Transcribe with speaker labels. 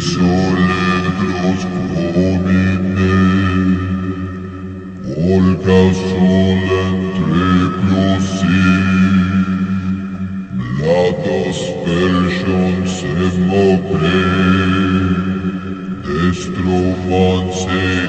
Speaker 1: solegros homine Volca sola entre plusi Blatos persions et mopre Destrofans et